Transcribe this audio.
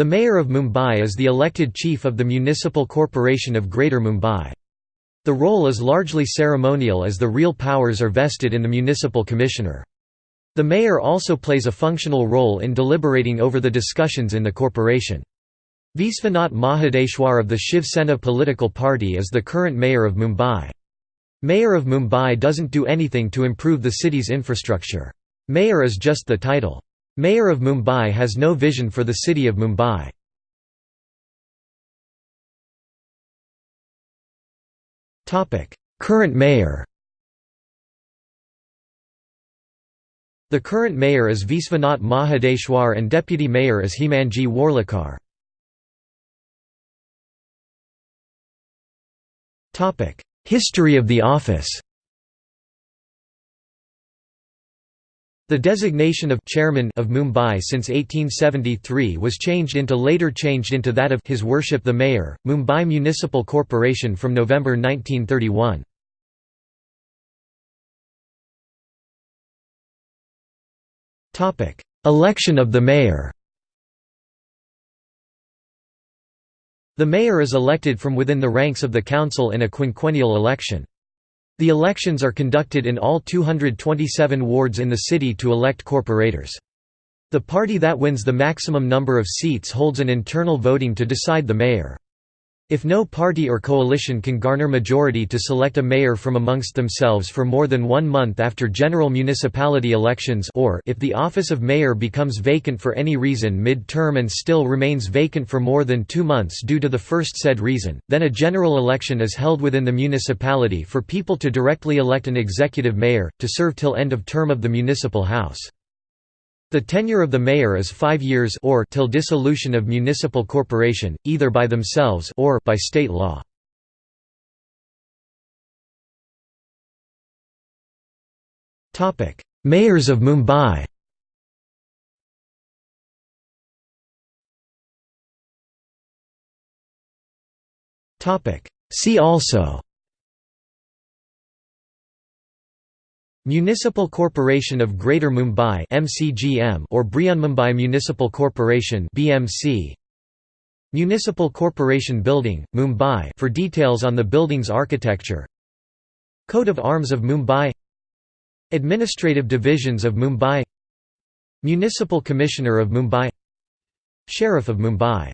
The Mayor of Mumbai is the elected chief of the Municipal Corporation of Greater Mumbai. The role is largely ceremonial as the real powers are vested in the municipal commissioner. The mayor also plays a functional role in deliberating over the discussions in the corporation. Vishwanath Mahadeshwar of the Shiv Sena political party is the current mayor of Mumbai. Mayor of Mumbai doesn't do anything to improve the city's infrastructure. Mayor is just the title. Mayor of Mumbai has no vision for the city of Mumbai. Current mayor The current mayor is Vishwanath Mahadeshwar and deputy mayor is Hemangi Worlikar. History of the office The designation of chairman of Mumbai since 1873 was changed into later changed into that of His Worship the Mayor, Mumbai Municipal Corporation from November 1931. Topic: Election of the mayor. The mayor is elected from within the ranks of the council in a quinquennial election. The elections are conducted in all 227 wards in the city to elect corporators. The party that wins the maximum number of seats holds an internal voting to decide the mayor. If no party or coalition can garner majority to select a mayor from amongst themselves for more than one month after general municipality elections or if the office of mayor becomes vacant for any reason mid-term and still remains vacant for more than two months due to the first said reason, then a general election is held within the municipality for people to directly elect an executive mayor, to serve till end of term of the municipal house. The tenure of the mayor is five years or till dissolution of municipal corporation, either by themselves or by state law. Mayors of Mumbai See also Municipal Corporation of Greater Mumbai (MCGM) or Brihanmumbai Municipal Corporation (BMC). Municipal Corporation Building, Mumbai for details on the building's architecture. Coat of Arms of Mumbai. Administrative Divisions of Mumbai. Municipal Commissioner of Mumbai. Sheriff of Mumbai